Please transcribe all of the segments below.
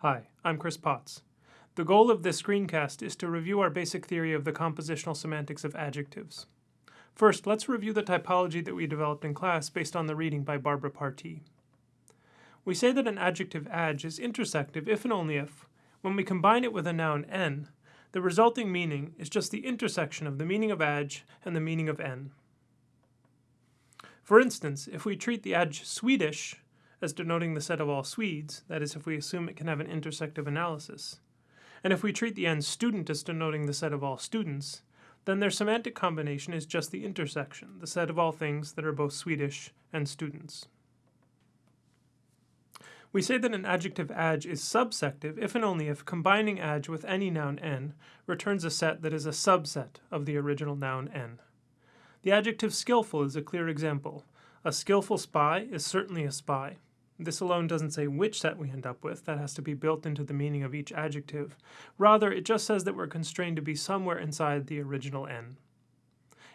Hi, I'm Chris Potts. The goal of this screencast is to review our basic theory of the compositional semantics of adjectives. First, let's review the typology that we developed in class based on the reading by Barbara Partee. We say that an adjective adj is intersective if and only if, when we combine it with a noun n, the resulting meaning is just the intersection of the meaning of adj and the meaning of n. For instance, if we treat the adj Swedish as denoting the set of all Swedes, that is, if we assume it can have an intersective analysis, and if we treat the n student as denoting the set of all students, then their semantic combination is just the intersection, the set of all things that are both Swedish and students. We say that an adjective adj is subsective if and only if combining adj with any noun n returns a set that is a subset of the original noun n. The adjective skillful is a clear example. A skillful spy is certainly a spy. This alone doesn't say which set we end up with, that has to be built into the meaning of each adjective. Rather, it just says that we're constrained to be somewhere inside the original n.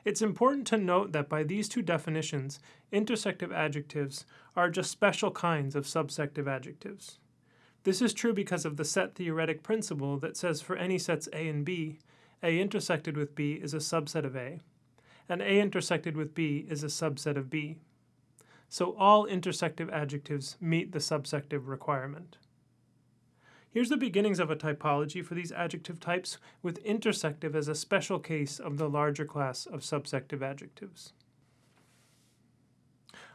It's important to note that by these two definitions, intersective adjectives are just special kinds of subsective adjectives. This is true because of the set theoretic principle that says for any sets A and B, A intersected with B is a subset of A, and A intersected with B is a subset of B so all intersective adjectives meet the subsective requirement. Here's the beginnings of a typology for these adjective types, with intersective as a special case of the larger class of subsective adjectives.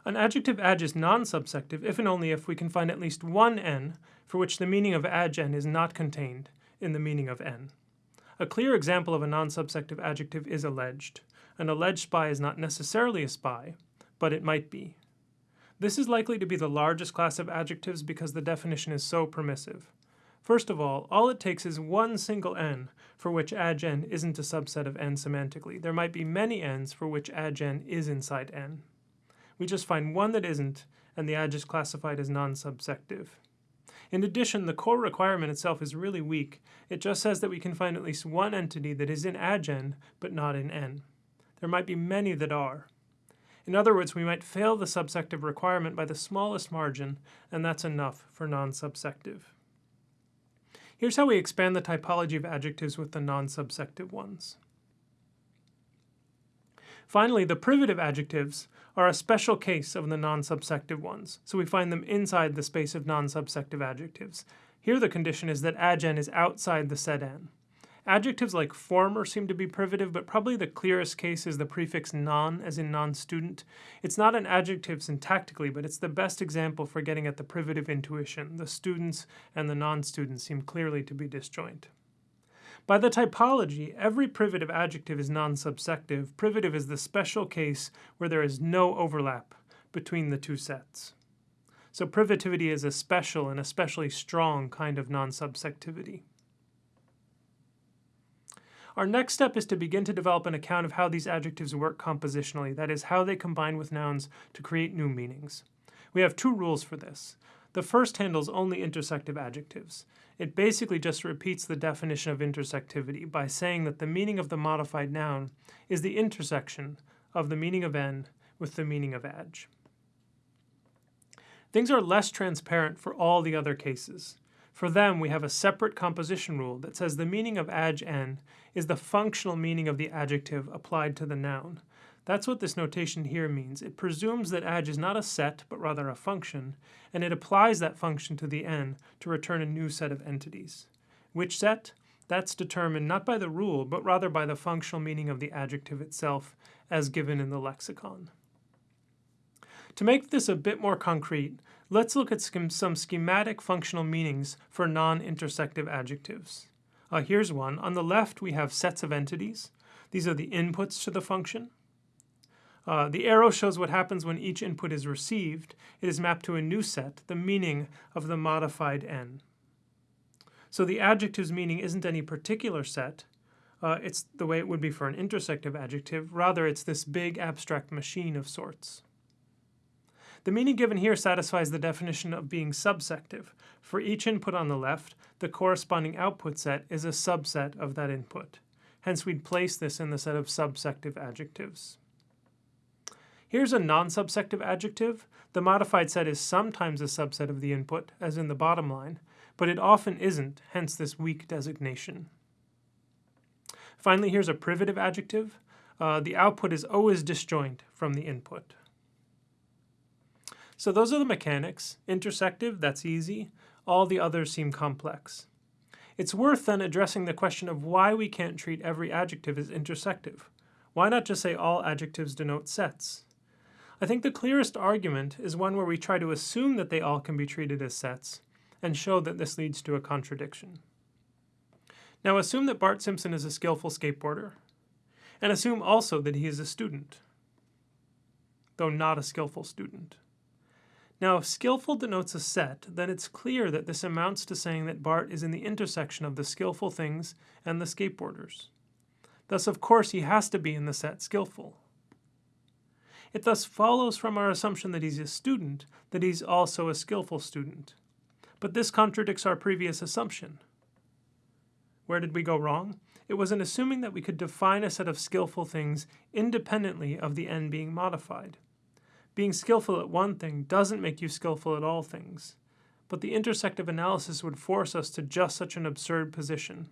An adjective adj is non-subsective if and only if we can find at least one n for which the meaning of adj n is not contained in the meaning of n. A clear example of a non-subsective adjective is alleged. An alleged spy is not necessarily a spy, but it might be. This is likely to be the largest class of adjectives because the definition is so permissive. First of all, all it takes is one single n for which adj n isn't a subset of n semantically. There might be many n's for which adj n is inside n. We just find one that isn't, and the adj is classified as non-subsective. In addition, the core requirement itself is really weak. It just says that we can find at least one entity that is in adj n, but not in n. There might be many that are. In other words, we might fail the subsective requirement by the smallest margin, and that's enough for non-subsective. Here's how we expand the typology of adjectives with the non-subsective ones. Finally, the privative adjectives are a special case of the non-subsective ones, so we find them inside the space of non-subsective adjectives. Here the condition is that adj n is outside the set n. Adjectives like former seem to be privative, but probably the clearest case is the prefix non, as in non-student. It's not an adjective syntactically, but it's the best example for getting at the privative intuition. The students and the non-students seem clearly to be disjoint. By the typology, every privative adjective is non-subsective. Privative is the special case where there is no overlap between the two sets. So privativity is a special and especially strong kind of non-subsectivity. Our next step is to begin to develop an account of how these adjectives work compositionally, that is, how they combine with nouns to create new meanings. We have two rules for this. The first handles only intersective adjectives. It basically just repeats the definition of intersectivity by saying that the meaning of the modified noun is the intersection of the meaning of n with the meaning of adj. Things are less transparent for all the other cases. For them, we have a separate composition rule that says the meaning of adj n is the functional meaning of the adjective applied to the noun. That's what this notation here means. It presumes that adj is not a set, but rather a function, and it applies that function to the n to return a new set of entities. Which set? That's determined not by the rule, but rather by the functional meaning of the adjective itself, as given in the lexicon. To make this a bit more concrete, let's look at some schematic functional meanings for non-intersective adjectives. Uh, here's one. On the left, we have sets of entities. These are the inputs to the function. Uh, the arrow shows what happens when each input is received. It is mapped to a new set, the meaning of the modified n. So the adjective's meaning isn't any particular set. Uh, it's the way it would be for an intersective adjective. Rather, it's this big abstract machine of sorts. The meaning given here satisfies the definition of being subsective. For each input on the left, the corresponding output set is a subset of that input. Hence we'd place this in the set of subsective adjectives. Here's a non-subsective adjective. The modified set is sometimes a subset of the input, as in the bottom line, but it often isn't, hence this weak designation. Finally, here's a privative adjective. Uh, the output is always disjoint from the input. So those are the mechanics. Intersective, that's easy. All the others seem complex. It's worth then addressing the question of why we can't treat every adjective as intersective. Why not just say all adjectives denote sets? I think the clearest argument is one where we try to assume that they all can be treated as sets, and show that this leads to a contradiction. Now assume that Bart Simpson is a skillful skateboarder, and assume also that he is a student, though not a skillful student. Now, if skillful denotes a set, then it's clear that this amounts to saying that Bart is in the intersection of the skillful things and the skateboarders. Thus, of course, he has to be in the set skillful. It thus follows from our assumption that he's a student that he's also a skillful student. But this contradicts our previous assumption. Where did we go wrong? It was in assuming that we could define a set of skillful things independently of the n being modified. Being skillful at one thing doesn't make you skillful at all things, but the intersective analysis would force us to just such an absurd position.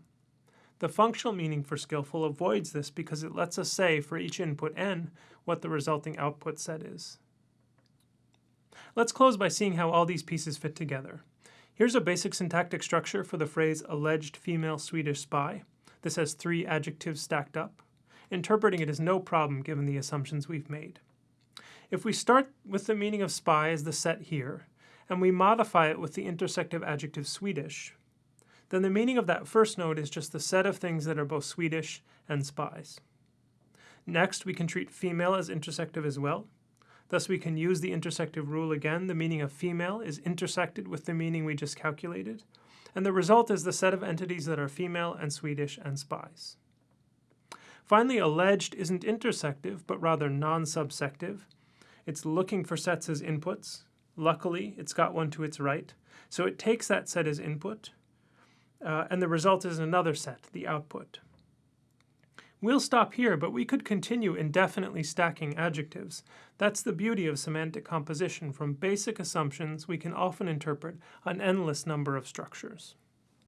The functional meaning for skillful avoids this because it lets us say for each input n what the resulting output set is. Let's close by seeing how all these pieces fit together. Here's a basic syntactic structure for the phrase alleged female Swedish spy. This has three adjectives stacked up. Interpreting it is no problem given the assumptions we've made. If we start with the meaning of spy as the set here, and we modify it with the intersective adjective Swedish, then the meaning of that first node is just the set of things that are both Swedish and spies. Next, we can treat female as intersective as well. Thus, we can use the intersective rule again. The meaning of female is intersected with the meaning we just calculated. And the result is the set of entities that are female and Swedish and spies. Finally, alleged isn't intersective, but rather non-subsective, it's looking for sets as inputs. Luckily, it's got one to its right. So it takes that set as input, uh, and the result is another set, the output. We'll stop here, but we could continue indefinitely stacking adjectives. That's the beauty of semantic composition. From basic assumptions, we can often interpret an endless number of structures.